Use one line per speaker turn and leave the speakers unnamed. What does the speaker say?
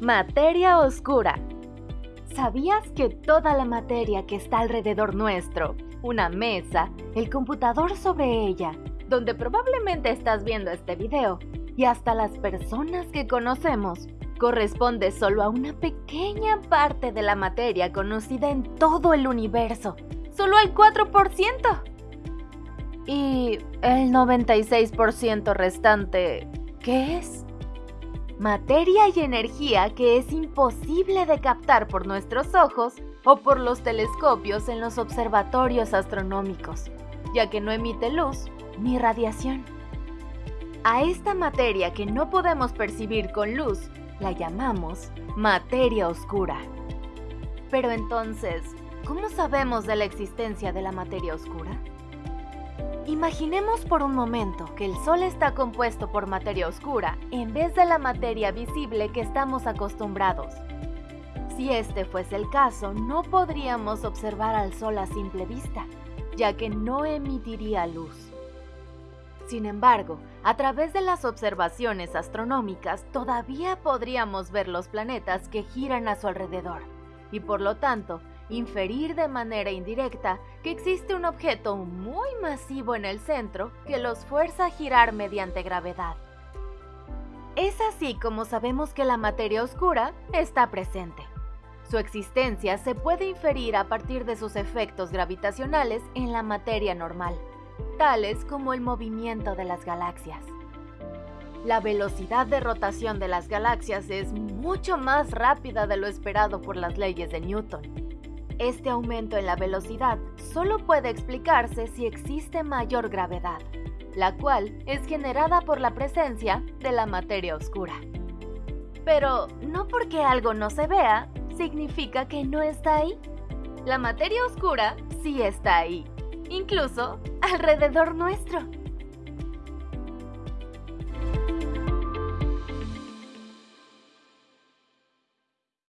Materia oscura. ¿Sabías que toda la materia que está alrededor nuestro, una mesa, el computador sobre ella, donde probablemente estás viendo este video, y hasta las personas que conocemos, corresponde solo a una pequeña parte de la materia conocida en todo el universo? Solo al 4%. Y el 96% restante, ¿qué es? Materia y energía que es imposible de captar por nuestros ojos o por los telescopios en los observatorios astronómicos, ya que no emite luz ni radiación. A esta materia que no podemos percibir con luz la llamamos materia oscura. Pero entonces, ¿cómo sabemos de la existencia de la materia oscura? Imaginemos por un momento que el Sol está compuesto por materia oscura en vez de la materia visible que estamos acostumbrados. Si este fuese el caso, no podríamos observar al Sol a simple vista, ya que no emitiría luz. Sin embargo, a través de las observaciones astronómicas todavía podríamos ver los planetas que giran a su alrededor, y por lo tanto, inferir de manera indirecta que existe un objeto muy masivo en el centro que los fuerza a girar mediante gravedad. Es así como sabemos que la materia oscura está presente. Su existencia se puede inferir a partir de sus efectos gravitacionales en la materia normal, tales como el movimiento de las galaxias. La velocidad de rotación de las galaxias es mucho más rápida de lo esperado por las leyes de Newton este aumento en la velocidad solo puede explicarse si existe mayor gravedad, la cual es generada por la presencia de la materia oscura. Pero no porque algo no se vea, significa que no está ahí. La materia oscura sí está ahí, incluso alrededor nuestro.